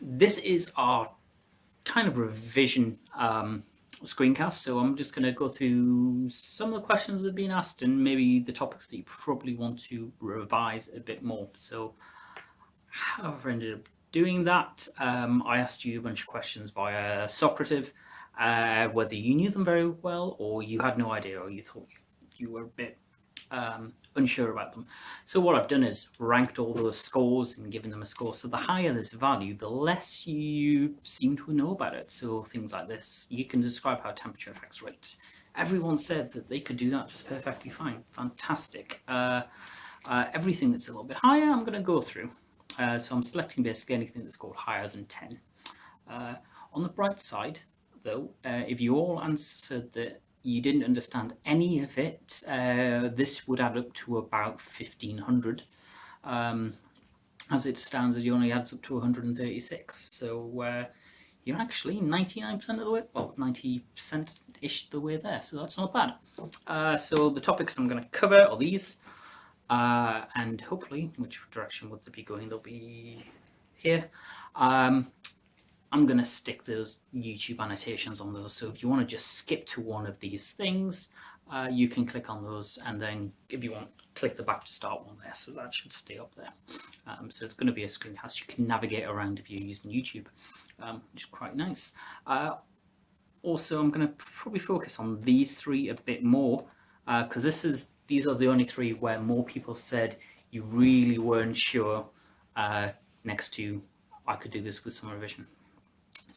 this is our kind of revision um, screencast. So I'm just going to go through some of the questions that have been asked and maybe the topics that you probably want to revise a bit more. So I've ended up doing that, um, I asked you a bunch of questions via Socrative, uh, whether you knew them very well or you had no idea or you thought you were a bit um, unsure about them. So what I've done is ranked all those scores and given them a score. So the higher this value, the less you seem to know about it. So things like this, you can describe how temperature affects rate. Everyone said that they could do that just perfectly fine. Fantastic. Uh, uh, everything that's a little bit higher, I'm going to go through. Uh, so I'm selecting basically anything that's called higher than 10. Uh, on the bright side, though, uh, if you all answered that you didn't understand any of it, uh, this would add up to about 1500. Um, as it stands, as it only adds up to 136. So uh, you're actually 99% of the way, well, 90%-ish the way there. So that's not bad. Uh, so the topics I'm going to cover are these. Uh, and hopefully, which direction would they be going? They'll be here. Um, I'm going to stick those YouTube annotations on those. So if you want to just skip to one of these things, uh, you can click on those and then if you want, click the back to start one there. So that should stay up there. Um, so it's going to be a screencast you can navigate around if you're using YouTube, um, which is quite nice. Uh, also, I'm going to probably focus on these three a bit more because uh, this is these are the only three where more people said you really weren't sure uh, next to I could do this with some revision.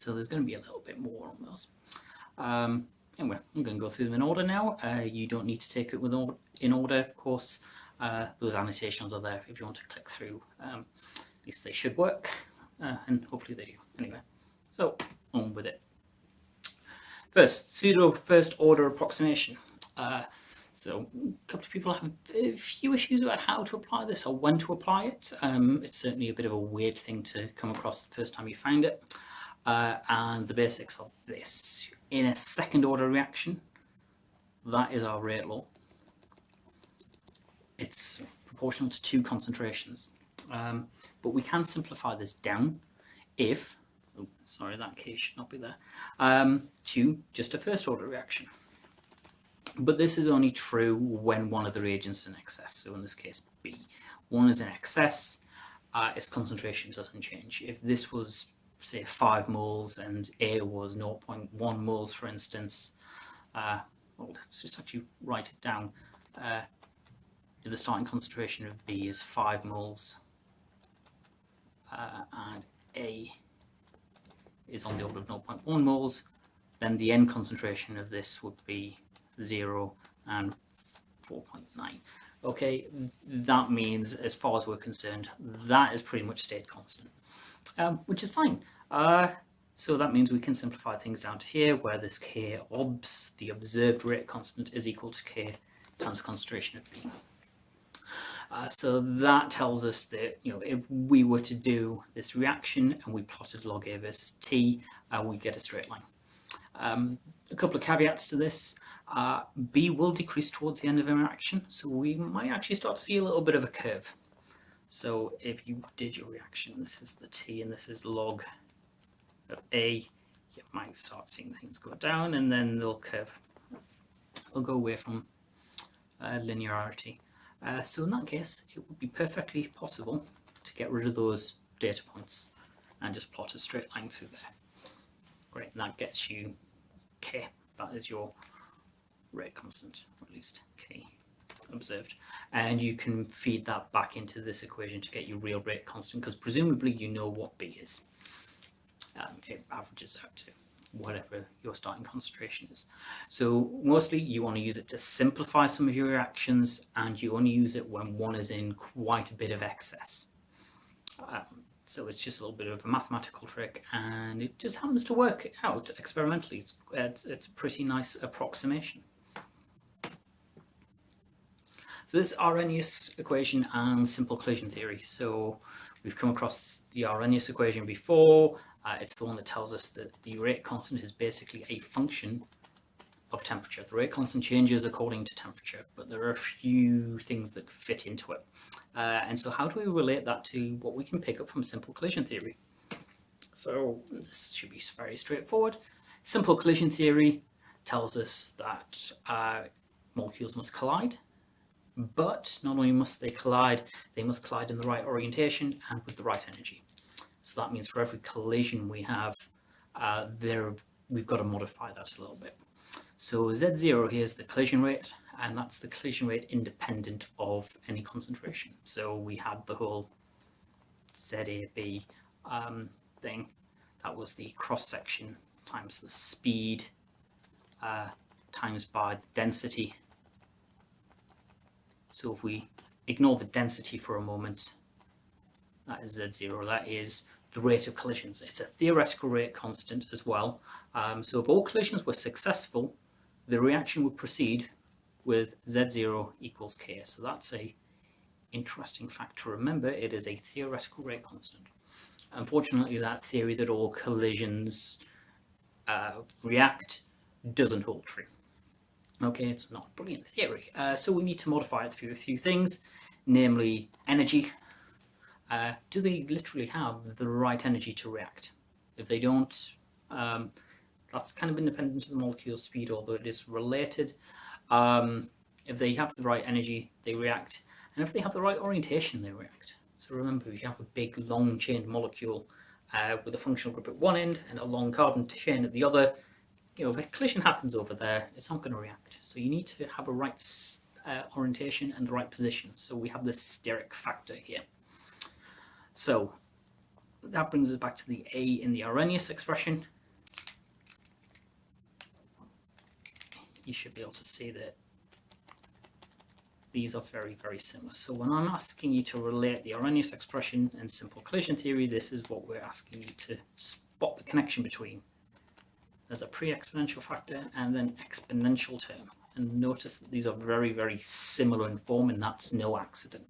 So there's going to be a little bit more on those. Um, anyway, I'm going to go through them in order now. Uh, you don't need to take it with all, in order, of course. Uh, those annotations are there if you want to click through. Um, at least they should work, uh, and hopefully they do. Anyway, so on with it. First, pseudo first order approximation. Uh, so a couple of people have a few issues about how to apply this or when to apply it. Um, it's certainly a bit of a weird thing to come across the first time you find it uh, and the basics of this. In a second order reaction, that is our rate law. It's proportional to two concentrations. Um, but we can simplify this down if, oh, sorry, that case should not be there, um, to just a first order reaction. But this is only true when one of the reagents is in excess. So in this case, B. One is in excess, uh, its concentration doesn't change. If this was say 5 moles and A was 0.1 moles, for instance, uh, well, let's just actually write it down. Uh, the starting concentration of B is 5 moles uh, and A is on the order of 0.1 moles, then the end concentration of this would be 0 and 4.9. Okay, that means, as far as we're concerned, that is pretty much stayed constant um, which is fine. Uh, so that means we can simplify things down to here, where this k obs, the observed rate constant, is equal to k times the concentration of B. Uh, so that tells us that you know if we were to do this reaction and we plotted log A versus T, uh, we get a straight line. Um, a couple of caveats to this. Uh, B will decrease towards the end of the reaction, so we might actually start to see a little bit of a curve. So if you did your reaction, this is the T and this is log of A, you might start seeing things go down and then they'll curve. They'll go away from uh, linearity. Uh, so in that case, it would be perfectly possible to get rid of those data points and just plot a straight line through there. Great, and that gets you K. That is your rate constant, or at least K observed. And you can feed that back into this equation to get your real rate constant because presumably you know what B is. Um, it averages out to whatever your starting concentration is. So mostly you want to use it to simplify some of your reactions and you only use it when one is in quite a bit of excess. Um, so it's just a little bit of a mathematical trick and it just happens to work out experimentally. It's, it's, it's a pretty nice approximation. So this Arrhenius equation and simple collision theory. So we've come across the Arrhenius equation before. Uh, it's the one that tells us that the rate constant is basically a function of temperature. The rate constant changes according to temperature, but there are a few things that fit into it. Uh, and so how do we relate that to what we can pick up from simple collision theory? So this should be very straightforward. Simple collision theory tells us that uh, molecules must collide, but not only must they collide, they must collide in the right orientation and with the right energy. So that means for every collision we have, uh, there we've got to modify that a little bit. So Z0 here is the collision rate, and that's the collision rate independent of any concentration. So we had the whole ZAB um, thing. That was the cross section times the speed uh, times by the density. So if we ignore the density for a moment, that is Z0, that is the rate of collisions. It's a theoretical rate constant as well. Um, so if all collisions were successful, the reaction would proceed with Z0 equals K. So that's a interesting fact to remember. It is a theoretical rate constant. Unfortunately, that theory that all collisions uh, react doesn't hold true. Okay, it's not brilliant theory. Uh, so we need to modify it through a few things, namely energy. Uh, do they literally have the right energy to react? If they don't, um, that's kind of independent of the molecule speed, although it is related. Um, if they have the right energy, they react. And if they have the right orientation, they react. So remember, if you have a big long chain molecule uh, with a functional group at one end and a long carbon chain at the other, you know, if a collision happens over there, it's not going to react. So you need to have a right uh, orientation and the right position. So we have this steric factor here. So that brings us back to the A in the Arrhenius expression. You should be able to see that these are very, very similar. So when I'm asking you to relate the Arrhenius expression and simple collision theory, this is what we're asking you to spot the connection between. There's a pre-exponential factor and an exponential term. And notice that these are very, very similar in form, and that's no accident.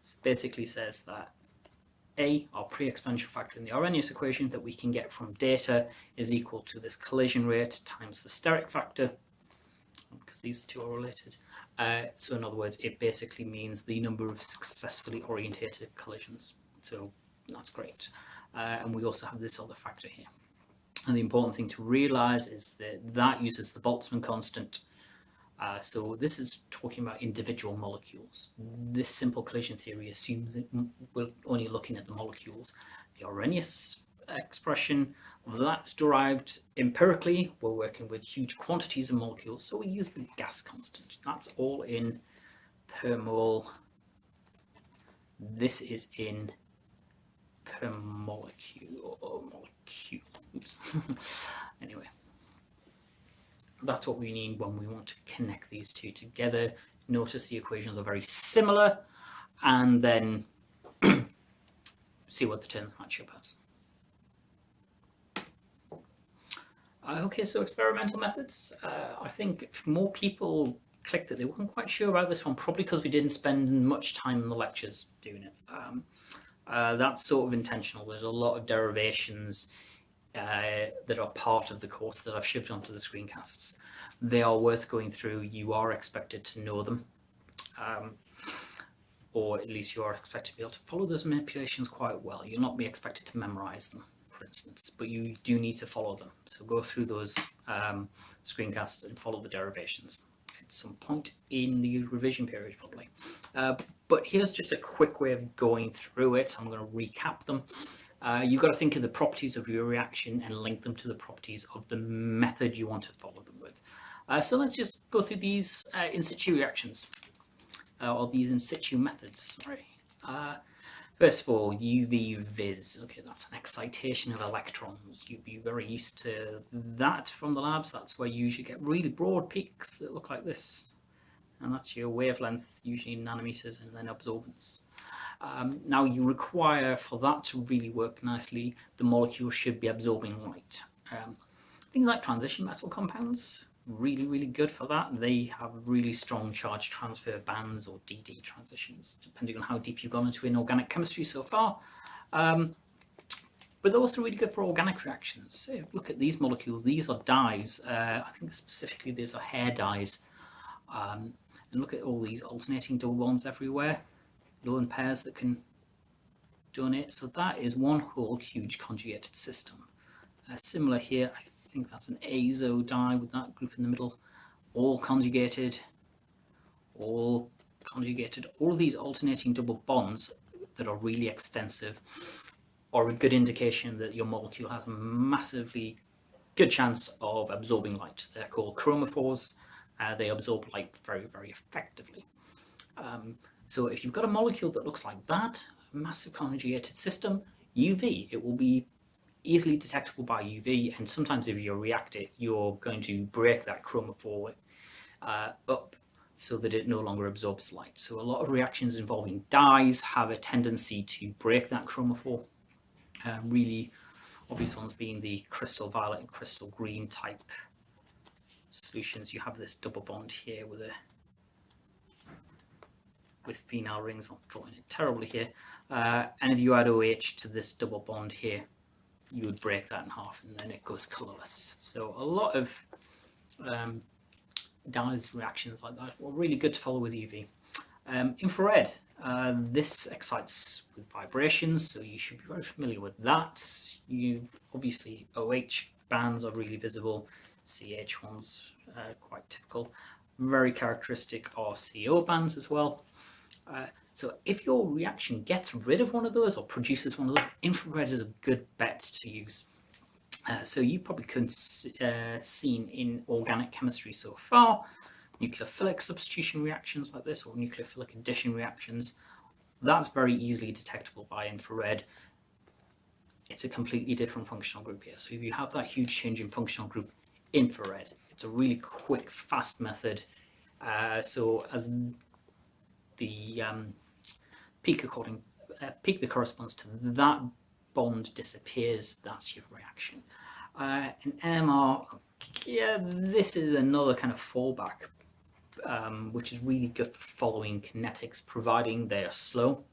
So it basically says that A, our pre-exponential factor in the Arrhenius equation that we can get from data is equal to this collision rate times the steric factor, because these two are related, uh, so in other words, it basically means the number of successfully orientated collisions. So that's great. Uh, and we also have this other factor here. And the important thing to realize is that that uses the Boltzmann constant. Uh, so this is talking about individual molecules. This simple collision theory assumes that we're only looking at the molecules. The Arrhenius expression that's derived empirically. We're working with huge quantities of molecules, so we use the gas constant. That's all in per mole. This is in per molecule. or molecule. Oops. anyway, that's what we need when we want to connect these two together. Notice the equations are very similar, and then see what the terms match up as. Uh, okay, so experimental methods. Uh, I think more people clicked that they weren't quite sure about this one, probably because we didn't spend much time in the lectures doing it. Um, uh, that's sort of intentional. There's a lot of derivations uh, that are part of the course that I've shoved onto the screencasts. They are worth going through. You are expected to know them. Um, or at least you are expected to be able to follow those manipulations quite well. You'll not be expected to memorize them for instance, but you do need to follow them. So go through those um, screencasts and follow the derivations at some point in the revision period probably. Uh, but here's just a quick way of going through it. I'm going to recap them. Uh, you've got to think of the properties of your reaction and link them to the properties of the method you want to follow them with. Uh, so let's just go through these uh, in situ reactions, uh, or these in situ methods, sorry. Uh, First of all, UV vis. Okay, that's an excitation of electrons. You'd be very used to that from the labs. That's where you usually get really broad peaks that look like this. And that's your wavelength, usually nanometers, and then absorbance. Um, now you require, for that to really work nicely, the molecule should be absorbing light. Um, things like transition metal compounds, really, really good for that. They have really strong charge transfer bands or DD transitions, depending on how deep you've gone into inorganic chemistry so far. Um, but they're also really good for organic reactions. So look at these molecules. These are dyes. Uh, I think specifically these are hair dyes. Um, and look at all these alternating double bonds everywhere. Lone pairs that can donate. So that is one whole huge conjugated system. Uh, similar here, I think that's an azo dye with that group in the middle, all conjugated, all conjugated. All of these alternating double bonds that are really extensive are a good indication that your molecule has a massively good chance of absorbing light. They're called chromophores. Uh, they absorb light very, very effectively. Um, so if you've got a molecule that looks like that, a massive conjugated system, UV, it will be easily detectable by UV. And sometimes if you react it, you're going to break that chromophore uh, up so that it no longer absorbs light. So a lot of reactions involving dyes have a tendency to break that chromophore. Uh, really obvious ones being the crystal violet and crystal green type solutions. You have this double bond here with a with phenyl rings. I'm drawing it terribly here. Uh, and if you add OH to this double bond here, you would break that in half and then it goes colorless. So a lot of um, dyes reactions like that are really good to follow with UV. Um, infrared, uh, this excites with vibrations, so you should be very familiar with that. You've obviously OH bands are really visible, CH ones uh, quite typical. Very characteristic are CO bands as well. Uh, so if your reaction gets rid of one of those or produces one of those, infrared is a good bet to use. Uh, so you probably couldn't uh, seen in organic chemistry so far, nucleophilic substitution reactions like this or nucleophilic addition reactions, that's very easily detectable by infrared. It's a completely different functional group here. So if you have that huge change in functional group, infrared, it's a really quick, fast method. Uh, so as the um, peak according uh, peak that corresponds to that bond disappears, that's your reaction. Uh, in NMR, yeah, this is another kind of fallback um, which is really good for following kinetics, providing they are slow.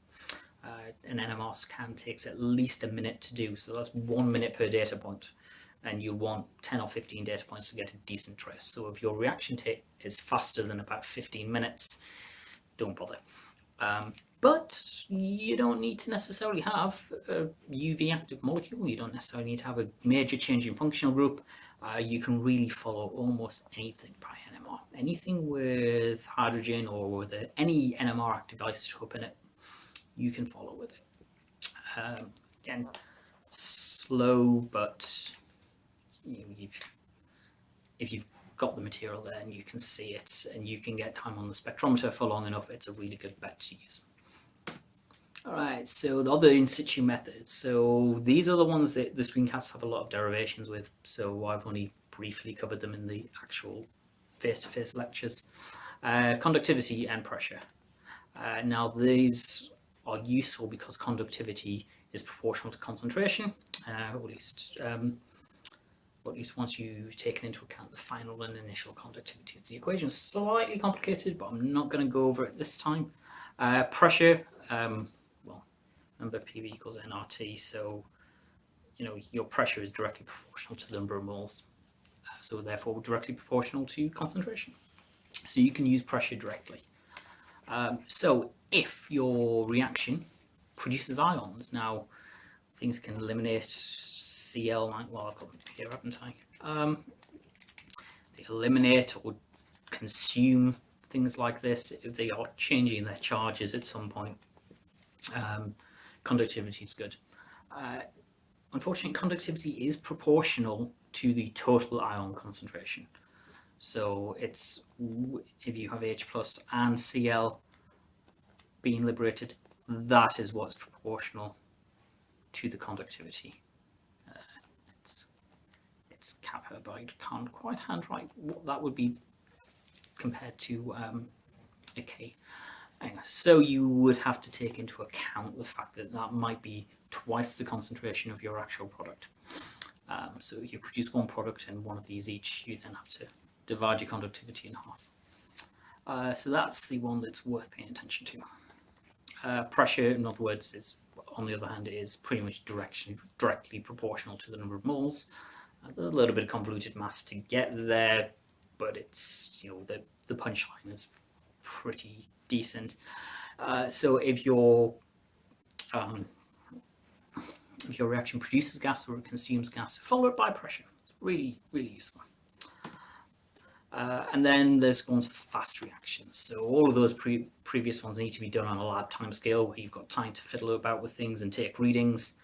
Uh, an NMR scan takes at least a minute to do, so that's one minute per data point, and you want 10 or 15 data points to get a decent trace. So if your reaction take is faster than about 15 minutes, don't bother. Um, but you don't need to necessarily have a UV active molecule. You don't necessarily need to have a major change in functional group. Uh, you can really follow almost anything by NMR. Anything with hydrogen or with a, any NMR active isotope in it, you can follow with it. Um, again, slow, but you know, if you've got the material there and you can see it and you can get time on the spectrometer for long enough, it's a really good bet to use. All right, so the other in situ methods. So these are the ones that the screencasts have a lot of derivations with. So I've only briefly covered them in the actual face-to-face -face lectures. Uh, conductivity and pressure. Uh, now these are useful because conductivity is proportional to concentration, uh, at least um, at least once you've taken into account the final and initial conductivities. The equation is slightly complicated, but I'm not going to go over it this time. Uh, pressure, um, well, number PV equals nRT. So, you know, your pressure is directly proportional to the number of moles. Uh, so therefore directly proportional to concentration. So you can use pressure directly. Um, so if your reaction produces ions, now things can eliminate Cl, well I've got them here haven't I? Um, they eliminate or consume things like this if they are changing their charges at some point. Um, conductivity is good. Uh, unfortunately, conductivity is proportional to the total ion concentration. So it's if you have H plus and Cl being liberated, that is what's proportional to the conductivity. It's kappa, but I can't quite handwrite what that would be compared to um, a K. So you would have to take into account the fact that that might be twice the concentration of your actual product. Um, so you produce one product and one of these each, you then have to divide your conductivity in half. Uh, so that's the one that's worth paying attention to. Uh, pressure, in other words, is on the other hand, is pretty much direction, directly proportional to the number of moles. A little bit of convoluted mass to get there, but it's, you know, the, the punchline is pretty decent. Uh, so if your um, if your reaction produces gas or consumes gas, follow it by pressure. It's really, really useful. Uh, and then there's ones for fast reactions. So all of those pre previous ones need to be done on a lab time scale where you've got time to fiddle about with things and take readings.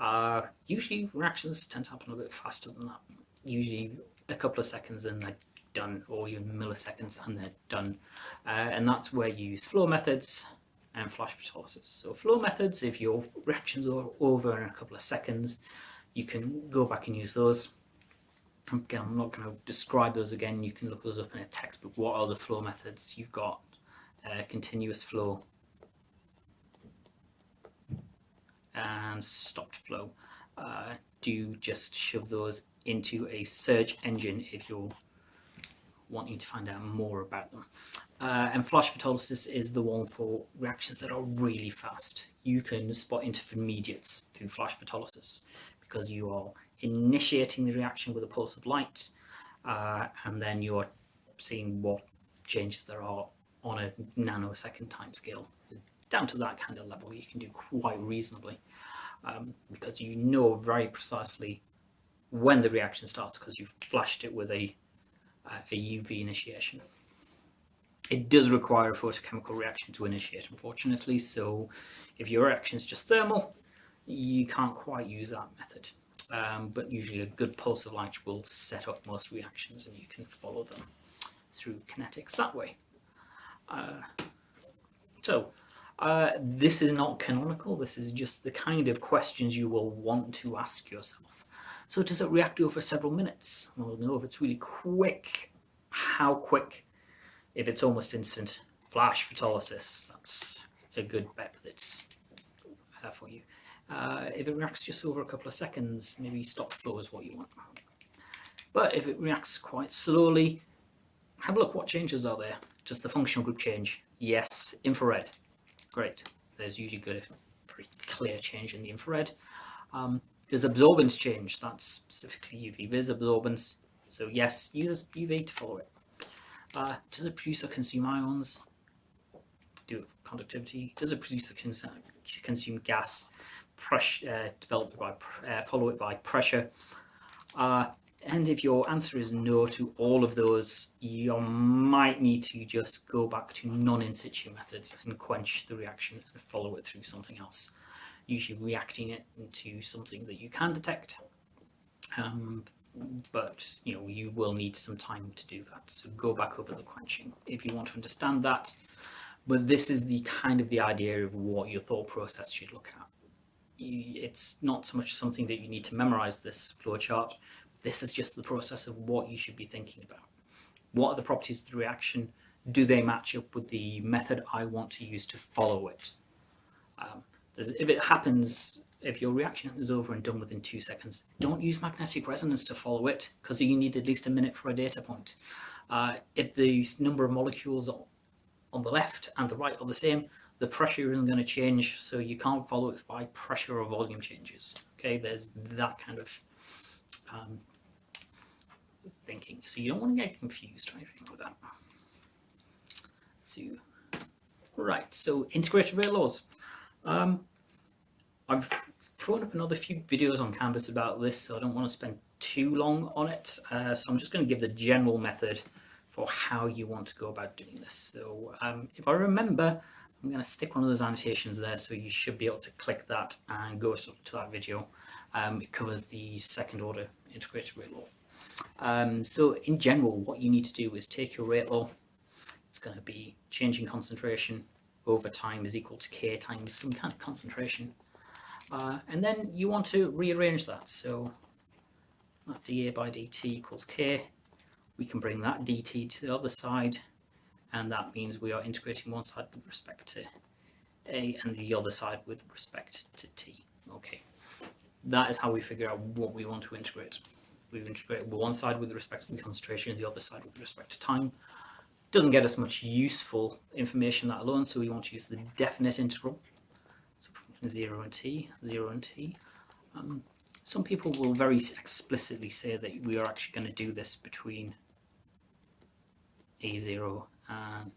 Uh, usually reactions tend to happen a bit faster than that. Usually a couple of seconds and they're done, or even milliseconds and they're done. Uh, and that's where you use flow methods and flash photolysis. So flow methods, if your reactions are over in a couple of seconds, you can go back and use those. Again, I'm not going to describe those again. You can look those up in a textbook. What are the flow methods? You've got uh, continuous flow and stopped flow. Uh, do just shove those into a search engine if you're wanting to find out more about them. Uh, and flash photolysis is the one for reactions that are really fast. You can spot intermediates through flash photolysis because you are initiating the reaction with a pulse of light uh, and then you're seeing what changes there are on a nanosecond time scale. Down to that kind of level you can do quite reasonably um, because you know very precisely when the reaction starts because you've flashed it with a, uh, a UV initiation. It does require a photochemical reaction to initiate, unfortunately, so if your reaction is just thermal, you can't quite use that method. Um, but usually a good pulse of light will set off most reactions and you can follow them through kinetics that way. Uh, so uh, this is not canonical, this is just the kind of questions you will want to ask yourself. So does it react over several minutes? Well, no, if it's really quick, how quick? If it's almost instant, flash photolysis, that's a good bet that's uh, for you. Uh, if it reacts just over a couple of seconds, maybe stop flow is what you want. But if it reacts quite slowly, have a look what changes are there. Does the functional group change? Yes, infrared. Great. There's usually good, very clear change in the infrared. Um, does absorbance change? That's specifically UV vis absorbance. So yes, use UV to follow it. Uh, does it produce or consume ions? Do it for conductivity. Does it produce or cons consume gas? Pressure, uh, by, uh, follow it by pressure. And if your answer is no to all of those, you might need to just go back to non-in situ methods and quench the reaction and follow it through something else. Usually reacting it into something that you can detect. Um, but you know you will need some time to do that so go back over the quenching if you want to understand that but this is the kind of the idea of what your thought process should look at it's not so much something that you need to memorize this flowchart this is just the process of what you should be thinking about. What are the properties of the reaction? Do they match up with the method I want to use to follow it? Um, if it happens, if your reaction is over and done within two seconds, don't use magnetic resonance to follow it because you need at least a minute for a data point. Uh, if the number of molecules on the left and the right are the same, the pressure isn't going to change, so you can't follow it by pressure or volume changes. Okay, there's that kind of um, thinking. So you don't want to get confused or anything with that. So, right, so integrated rate laws. Um, I've thrown up another few videos on Canvas about this, so I don't want to spend too long on it. Uh, so I'm just going to give the general method for how you want to go about doing this. So um, if I remember, I'm going to stick one of those annotations there, so you should be able to click that and go to that video. Um, it covers the second order integrated rate law. Um, so in general, what you need to do is take your rate law. It's going to be changing concentration over time is equal to k times some kind of concentration. Uh, and then you want to rearrange that. So that dA by dt equals k. We can bring that dt to the other side. And that means we are integrating one side with respect to a and the other side with respect to t. Okay, that is how we figure out what we want to integrate. We integrate one side with respect to the concentration, and the other side with respect to time. Doesn't get us much useful information that alone, so we want to use the definite integral. So 0 and t, 0 and t. Um, some people will very explicitly say that we are actually going to do this between a0 and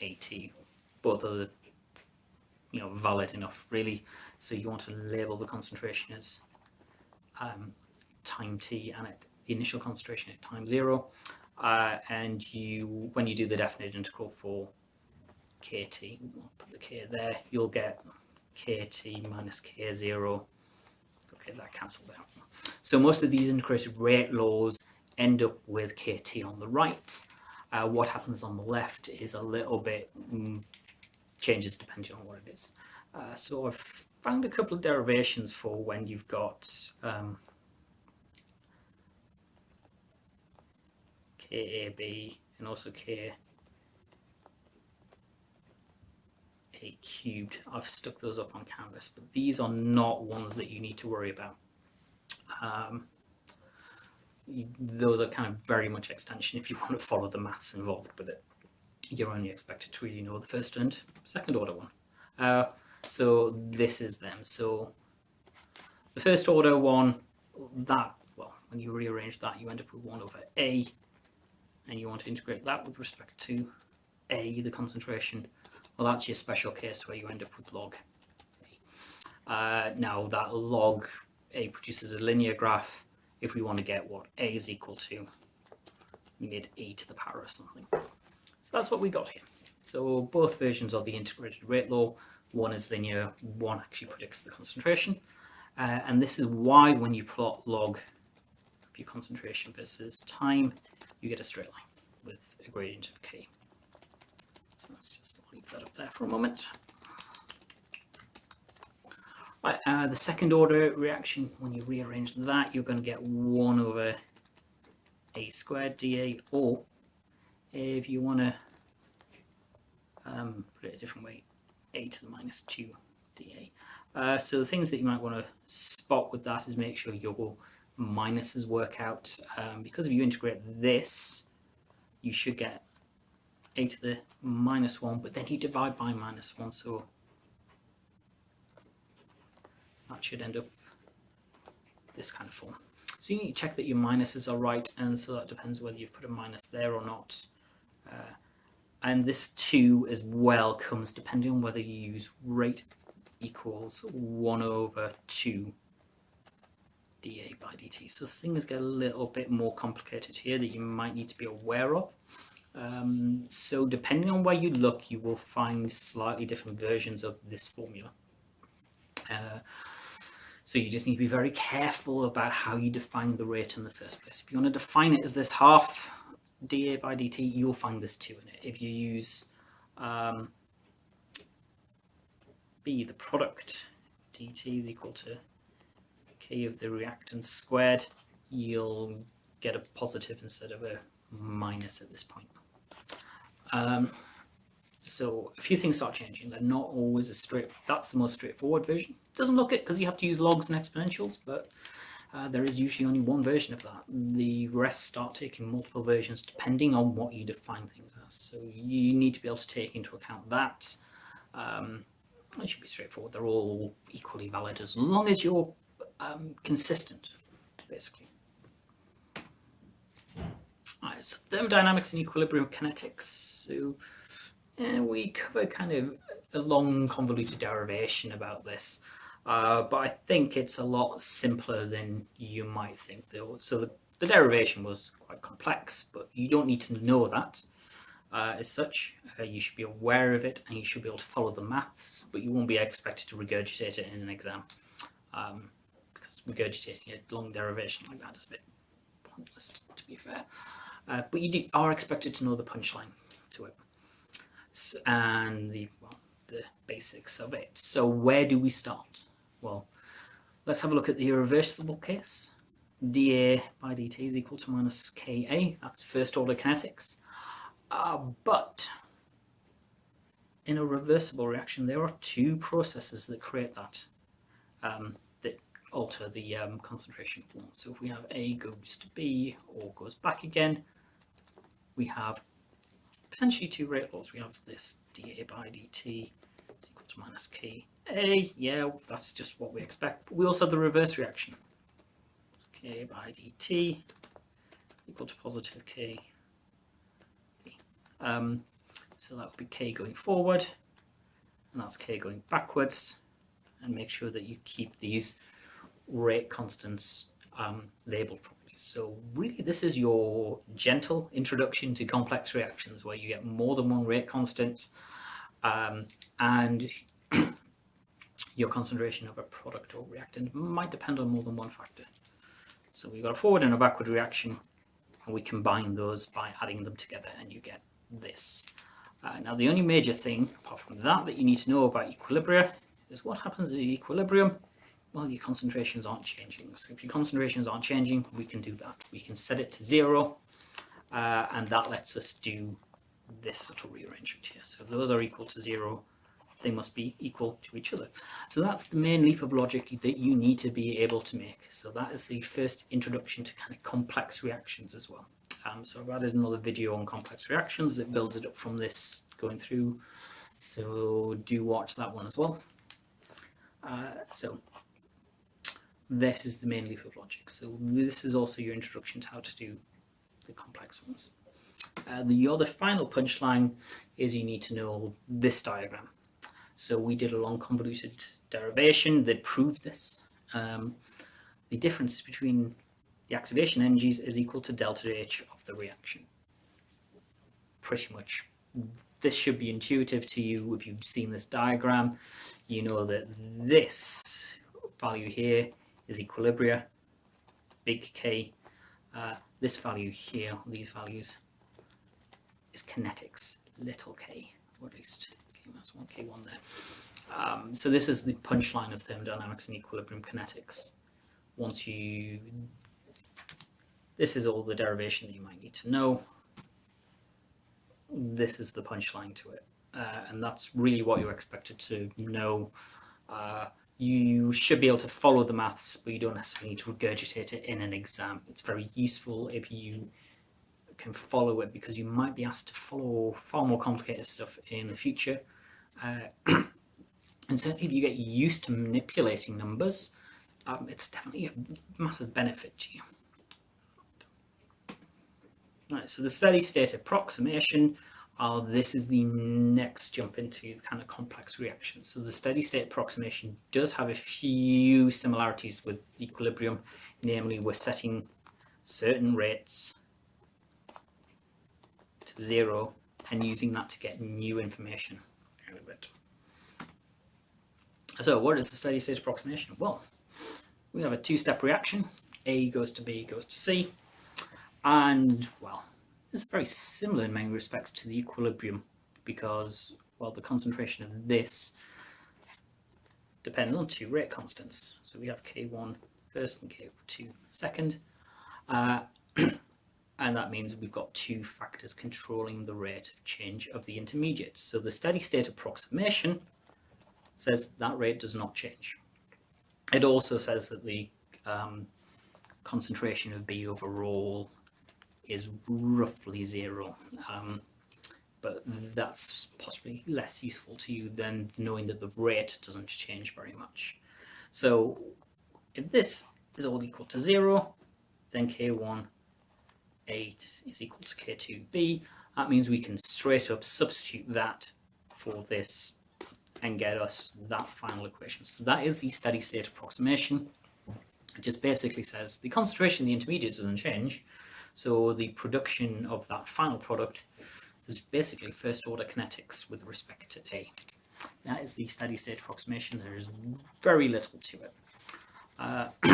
at. Both are you know valid enough really. So you want to label the concentration as um, time t and at the initial concentration at time zero. Uh, and you, when you do the definite integral for kt, put the k there, you'll get kt minus k0. Okay, that cancels out. So most of these integrated rate laws end up with kt on the right. Uh, what happens on the left is a little bit mm, changes depending on what it is. Uh, so I've found a couple of derivations for when you've got um, KAB and also K A cubed. I've stuck those up on canvas, but these are not ones that you need to worry about. Um, those are kind of very much extension if you want to follow the maths involved with it. You're only expected to really know the first and second order one. Uh, so this is them. So the first order one, that, well, when you rearrange that, you end up with 1 over A, and you want to integrate that with respect to A, the concentration. Well, that's your special case where you end up with log A. Uh, now, that log A produces a linear graph. If we want to get what A is equal to, we need A to the power of something. So that's what we got here. So both versions of the integrated rate law one is linear, one actually predicts the concentration. Uh, and this is why when you plot log of your concentration versus time, you get a straight line with a gradient of k. So let's just leave that up there for a moment. Right, uh, the second order reaction, when you rearrange that, you're going to get 1 over a squared dA, or if you want to um, put it a different way, a to the minus 2 dA. Uh, so the things that you might want to spot with that is make sure your minuses work out. Um, because if you integrate this, you should get a to the minus 1, but then you divide by minus 1, so that should end up this kind of form. So you need to check that your minuses are right, and so that depends whether you've put a minus there or not. Uh, and this 2 as well comes depending on whether you use rate equals 1 over 2 dA by dt. So things get a little bit more complicated here that you might need to be aware of. Um, so depending on where you look, you will find slightly different versions of this formula. Uh, so you just need to be very careful about how you define the rate in the first place. If you want to define it as this half dA by dt, you'll find this 2 in it. If you use um, B, the product, dt is equal to of the reactants squared, you'll get a positive instead of a minus at this point. Um, so a few things start changing. They're not always as straight. That's the most straightforward version. Doesn't look it because you have to use logs and exponentials, but uh, there is usually only one version of that. The rest start taking multiple versions depending on what you define things as. So you need to be able to take into account that. Um, it should be straightforward. They're all equally valid as long as you're um, consistent, basically. Right, so thermodynamics and equilibrium kinetics. So we cover kind of a long convoluted derivation about this. Uh, but I think it's a lot simpler than you might think. So the, the derivation was quite complex, but you don't need to know that uh, as such. Uh, you should be aware of it and you should be able to follow the maths, but you won't be expected to regurgitate it in an exam. Um, regurgitating a long derivation like that is a bit pointless, to be fair. Uh, but you do, are expected to know the punchline to it so, and the, well, the basics of it. So where do we start? Well, let's have a look at the irreversible case. dA by dt is equal to minus Ka. That's first order kinetics. Uh, but in a reversible reaction, there are two processes that create that, um, that alter the um, concentration of one. So if we have A goes to B or goes back again, we have potentially two rate laws. We have this dA by dt is equal to minus K a, yeah, that's just what we expect. But we also have the reverse reaction. K by dt equal to positive K. Um, so that would be K going forward. and that's k going backwards, and make sure that you keep these rate constants um, labeled properly. So really this is your gentle introduction to complex reactions where you get more than one rate constant um, and your concentration of a product or reactant might depend on more than one factor. So we've got a forward and a backward reaction and we combine those by adding them together and you get this. Uh, now the only major thing apart from that that you need to know about equilibria is what happens at equilibrium well, your concentrations aren't changing. So if your concentrations aren't changing, we can do that. We can set it to zero, uh, and that lets us do this little rearrangement here. So if those are equal to zero, they must be equal to each other. So that's the main leap of logic that you need to be able to make. So that is the first introduction to kind of complex reactions as well. Um, so I've added another video on complex reactions that builds it up from this going through. So do watch that one as well. Uh, so this is the main leap of logic. So this is also your introduction to how to do the complex ones. Uh, the other final punchline is you need to know this diagram. So we did a long convoluted derivation that proved this. Um, the difference between the activation energies is equal to delta H of the reaction. Pretty much. This should be intuitive to you if you've seen this diagram. You know that this value here is equilibria, big K. Uh, this value here, these values, is kinetics, little k, or at least k minus 1, k1 there. Um, so this is the punchline of thermodynamics and equilibrium kinetics. Once you, this is all the derivation that you might need to know. This is the punchline to it. Uh, and that's really what you're expected to know. Uh, you should be able to follow the maths, but you don't necessarily need to regurgitate it in an exam. It's very useful if you can follow it because you might be asked to follow far more complicated stuff in the future. Uh, and certainly if you get used to manipulating numbers, um, it's definitely a massive benefit to you. Right, so the steady state approximation uh, this is the next jump into kind of complex reactions. So the steady state approximation does have a few similarities with equilibrium, namely we're setting certain rates to zero and using that to get new information. So what is the steady state approximation? Well, we have a two-step reaction. A goes to B goes to C. And, well, is very similar in many respects to the equilibrium because, well, the concentration of this depends on two rate constants. So we have K1 first and K2 second. Uh, and that means we've got two factors controlling the rate of change of the intermediate. So the steady state approximation says that rate does not change. It also says that the um, concentration of B overall is roughly zero. Um, but that's possibly less useful to you than knowing that the rate doesn't change very much. So if this is all equal to zero, then K1 8 is equal to K2B. That means we can straight up substitute that for this and get us that final equation. So that is the steady state approximation. It just basically says the concentration of the intermediate doesn't change, so the production of that final product is basically first order kinetics with respect to A. That is the steady state approximation. There is very little to it. Uh,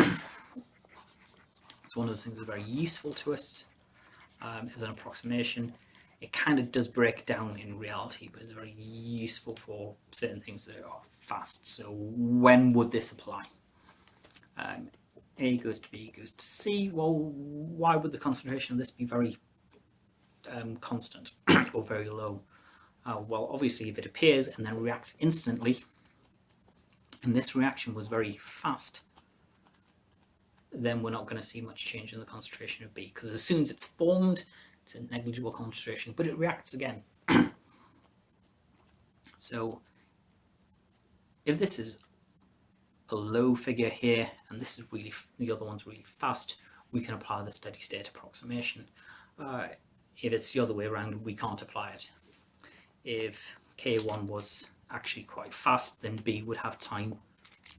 it's one of the things that are very useful to us um, as an approximation. It kind of does break down in reality, but it's very useful for certain things that are fast. So when would this apply? Um, a goes to B goes to C. Well, why would the concentration of this be very um, constant or very low? Uh, well, obviously, if it appears and then reacts instantly, and this reaction was very fast, then we're not going to see much change in the concentration of B, because as soon as it's formed, it's a negligible concentration, but it reacts again. so if this is a low figure here, and this is really, the other one's really fast, we can apply the steady state approximation. Uh, if it's the other way around, we can't apply it. If K1 was actually quite fast, then B would have time.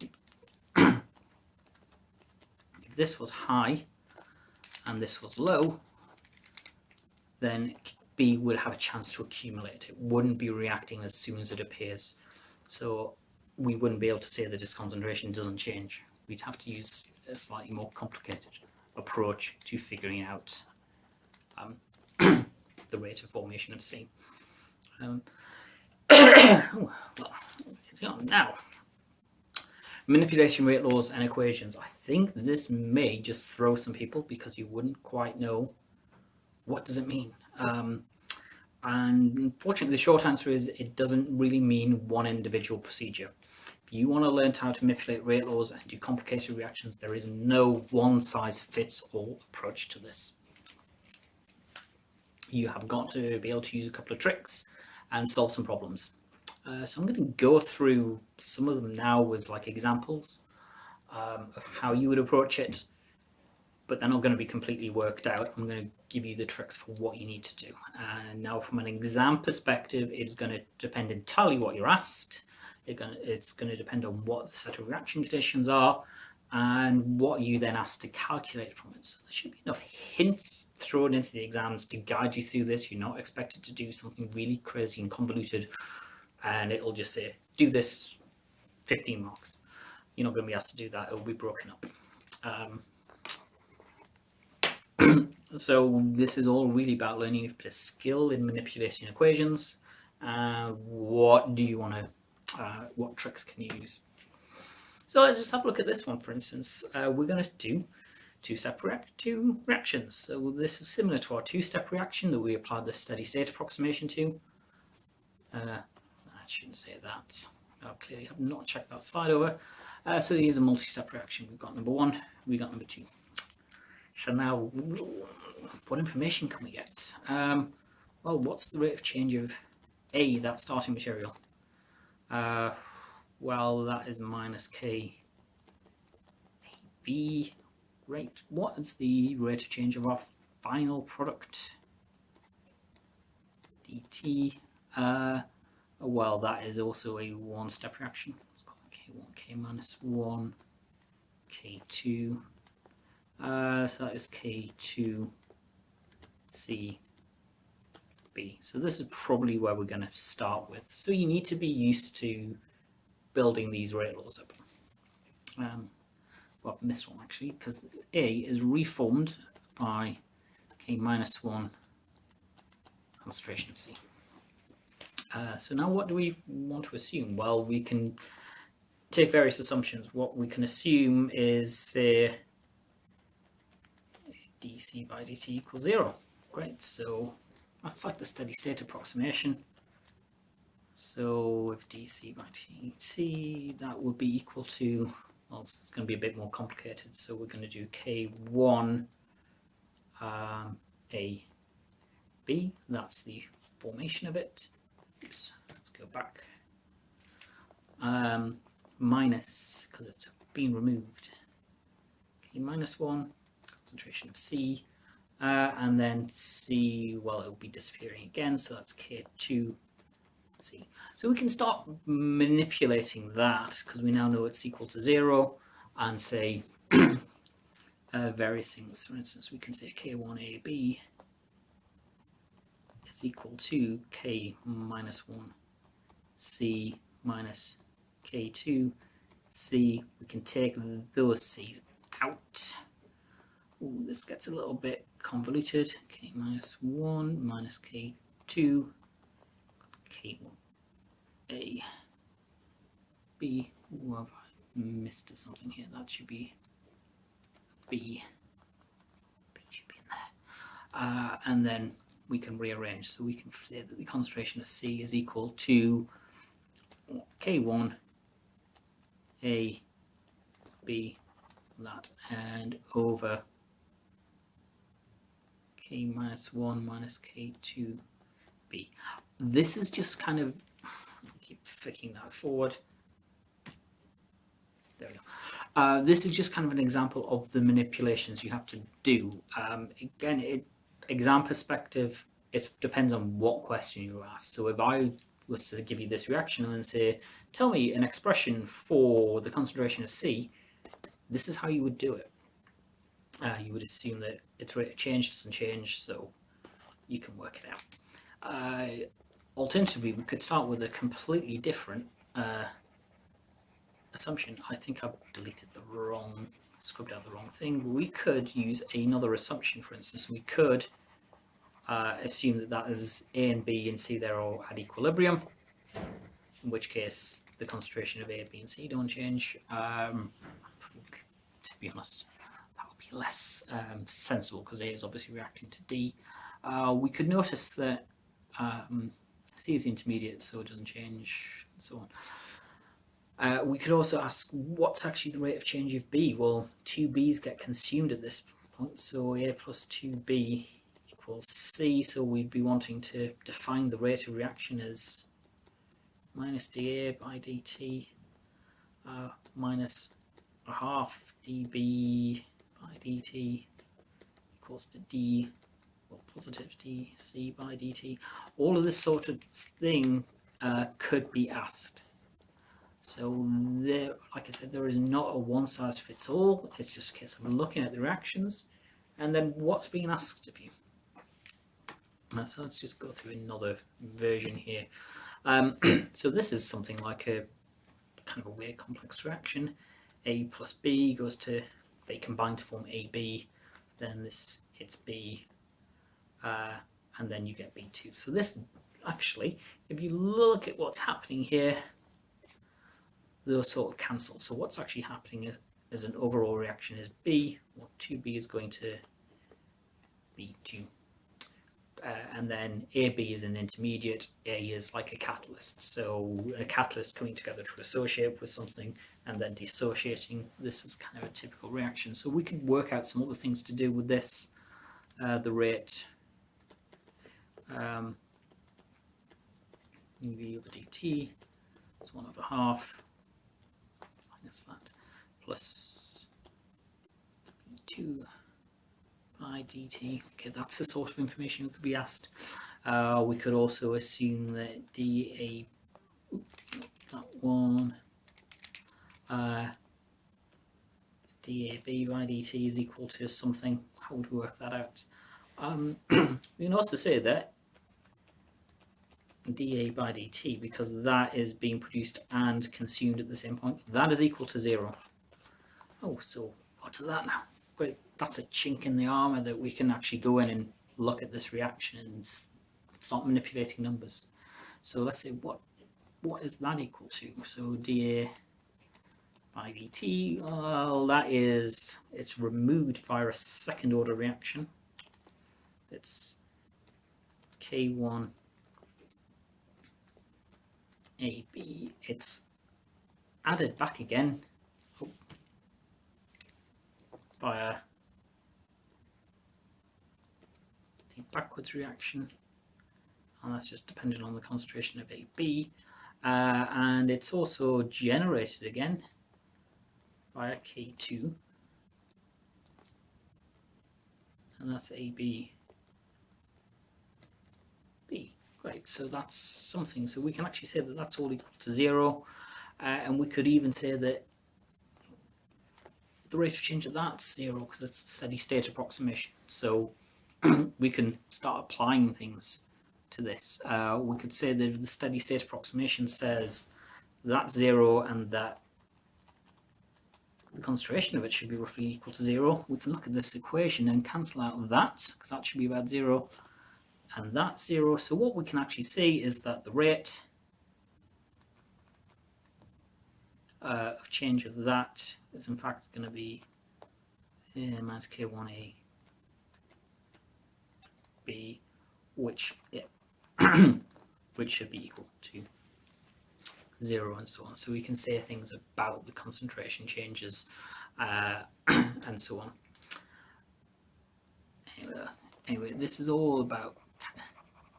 if this was high and this was low, then B would have a chance to accumulate. It wouldn't be reacting as soon as it appears. So we wouldn't be able to say the disk concentration doesn't change. We'd have to use a slightly more complicated approach to figuring out um, the rate of formation of C. Um, well, now, manipulation rate laws and equations. I think this may just throw some people because you wouldn't quite know what does it mean. Um, and unfortunately, the short answer is it doesn't really mean one individual procedure. You want to learn how to manipulate rate laws and do complicated reactions, there is no one size fits all approach to this. You have got to be able to use a couple of tricks and solve some problems. Uh, so I'm going to go through some of them now as like examples um, of how you would approach it, but they're not going to be completely worked out. I'm going to give you the tricks for what you need to do. And now from an exam perspective, it's going to depend entirely what you're asked. It's going to depend on what the set of reaction conditions are and what you then ask to calculate from it. So there should be enough hints thrown into the exams to guide you through this. You're not expected to do something really crazy and convoluted and it'll just say, do this 15 marks. You're not going to be asked to do that. It will be broken up. Um, so this is all really about learning a skill in manipulating equations. Uh, what do you want to, uh, what tricks can you use? So let's just have a look at this one, for instance. Uh, we're going to do two-step two reactions. So this is similar to our two-step reaction that we applied the steady state approximation to. Uh, shouldn't say that. I clearly have not checked that slide over. Uh, so here's a multi-step reaction. We've got number one, we got number two. So now, what information can we get? Um, well, what's the rate of change of A, that starting material? Uh, well, that is minus K B. Great. What is the rate of change of our final product? dt. Uh, well, that is also a one-step reaction. Let's call it K1, K minus 1, K2. Uh, so that is K2, C, B. So this is probably where we're going to start with. So you need to be used to building these rate laws up. Um, well, I've one actually, because A is reformed by K minus 1 concentration of C. Uh, so now what do we want to assume? Well, we can take various assumptions. What we can assume is say dc by dt equals zero. Great, so that's like the steady state approximation. So if dc by dt, that would be equal to, well, it's going to be a bit more complicated. So we're going to do k1 um, a b, that's the formation of it. Oops, let's go back. Um, minus, because it's been removed. Okay, minus 1, concentration of C. Uh, and then C, well, it will be disappearing again, so that's K2 C. So we can start manipulating that because we now know it's equal to 0 and say uh, various things. For instance, we can say K1AB is equal to k minus 1 c minus k2 c. We can take those c's out. Ooh, this gets a little bit convoluted. k minus 1 minus k2 k1 a b. Ooh, have I missed something here? That should be b. b should be in there. Uh, and then we can rearrange. So we can say that the concentration of C is equal to K1 A B that and over K minus 1 minus K2 B. This is just kind of keep flicking that forward. There we go. Uh, this is just kind of an example of the manipulations you have to do. Um, again, it exam perspective, it depends on what question you ask. So if I was to give you this reaction and then say, tell me an expression for the concentration of C, this is how you would do it. Uh, you would assume that its rate of change doesn't change, so you can work it out. Uh, alternatively, we could start with a completely different uh, assumption. I think I've deleted the wrong, scrubbed out the wrong thing. We could use another assumption, for instance. We could uh, assume that that is A and B and C, they're all at equilibrium, in which case the concentration of A, B and C don't change. Um, to be honest, less um, sensible because A is obviously reacting to D. Uh, we could notice that um, C is intermediate, so it doesn't change, and so on. Uh, we could also ask what's actually the rate of change of B? Well, two B's get consumed at this point, so A plus 2B equals C, so we'd be wanting to define the rate of reaction as minus dA by dt uh, minus a half dB by dt equals to D, well, positive dC by dt. All of this sort of thing uh, could be asked. So there, like I said, there is not a one size fits all. It's just a case of looking at the reactions and then what's being asked of you. Uh, so let's just go through another version here. Um, so this is something like a kind of a weird complex reaction. A plus B goes to, they combine to form AB, then this hits B, uh, and then you get B2. So this actually, if you look at what's happening here, those sort of cancel. So what's actually happening as an overall reaction is B, or 2B is going to B2 uh, and then AB is an intermediate, A is like a catalyst. So a catalyst coming together to associate with something and then dissociating, this is kind of a typical reaction. So we could work out some other things to do with this, uh, the rate, um, UV over dt is 1 over half minus that plus 2 by dt. Okay, that's the sort of information we could be asked. Uh, we could also assume that dA, that one, uh, dAB by dt is equal to something. How would we work that out? Um, we can also say that dA by dt, because that is being produced and consumed at the same point, that is equal to zero. Oh, so what does that now? Great that's a chink in the armor that we can actually go in and look at this reaction and start manipulating numbers. So let's say what what is that equal to? So dA dt, well that is, it's removed via a second order reaction. It's K1 AB, it's added back again. Oh, via backwards reaction. And that's just dependent on the concentration of AB uh, and it's also generated again via K2 and that's AB B. Great. So that's something. So we can actually say that that's all equal to zero. Uh, and we could even say that the rate of change of that's zero because it's a steady state approximation. So we can start applying things to this. Uh, we could say that the steady state approximation says that zero and that the concentration of it should be roughly equal to zero. We can look at this equation and cancel out that because that should be about zero and that zero. So what we can actually see is that the rate uh, of change of that is in fact going to be uh, minus k1a b, which yeah, which should be equal to zero and so on. So we can say things about the concentration changes uh, and so on. Anyway, anyway, this is all about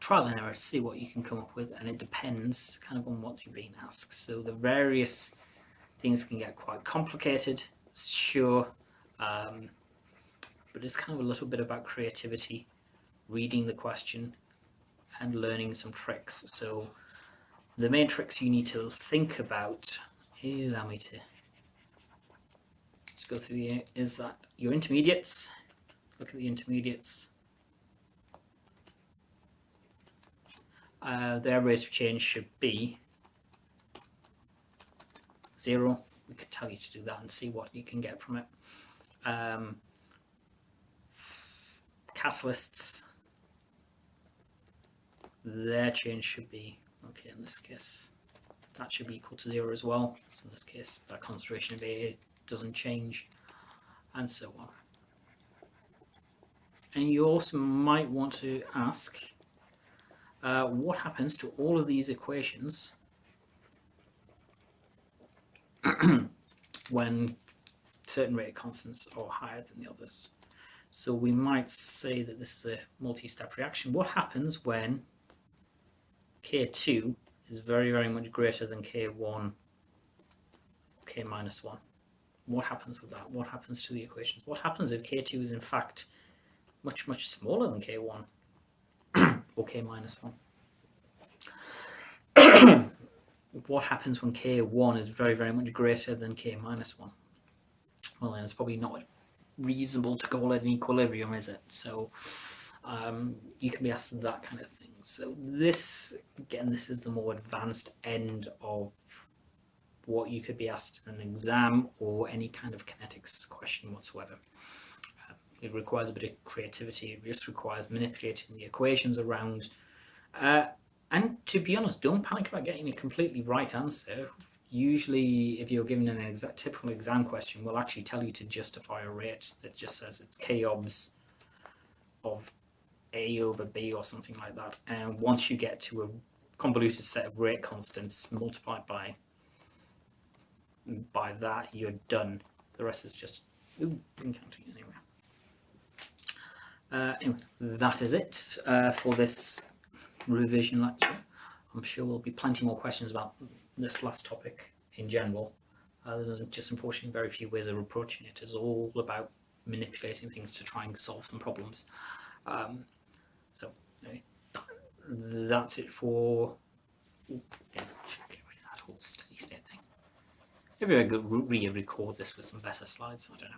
trial and error to see what you can come up with and it depends kind of on what you're being asked. So the various things can get quite complicated, sure, um, but it's kind of a little bit about creativity reading the question and learning some tricks. So the matrix you need to think about, allow me to just go through here, is that your intermediates, look at the intermediates, uh, their rate of change should be zero. We could tell you to do that and see what you can get from it. Um, catalysts, their change should be, okay, in this case, that should be equal to zero as well. So in this case, that concentration of A doesn't change, and so on. And you also might want to ask, uh, what happens to all of these equations when certain rate constants are higher than the others? So we might say that this is a multi-step reaction. What happens when K2 is very, very much greater than K1, K minus 1? What happens with that? What happens to the equations? What happens if K2 is in fact much, much smaller than K1 or K minus 1? what happens when K1 is very, very much greater than K minus 1? Well, then it's probably not reasonable to call it an equilibrium, is it? So um, you can be asked that kind of thing. So this, again, this is the more advanced end of what you could be asked in an exam or any kind of kinetics question whatsoever. Um, it requires a bit of creativity. It just requires manipulating the equations around. Uh, and to be honest, don't panic about getting a completely right answer. Usually, if you're given an exact typical exam question, we'll actually tell you to justify a rate that just says it's k obs of a over b or something like that. And once you get to a convoluted set of rate constants multiplied by by that, you're done. The rest is just ooh, counting anyway. Uh, anyway, that is it uh, for this revision lecture. I'm sure there'll be plenty more questions about this last topic in general. Uh, there's just unfortunately very few ways of approaching it. It's all about manipulating things to try and solve some problems. Um, so anyway, that's it for. Ooh, yeah, get rid of that whole steady state thing. Maybe I could re-record this with some better slides. I don't know.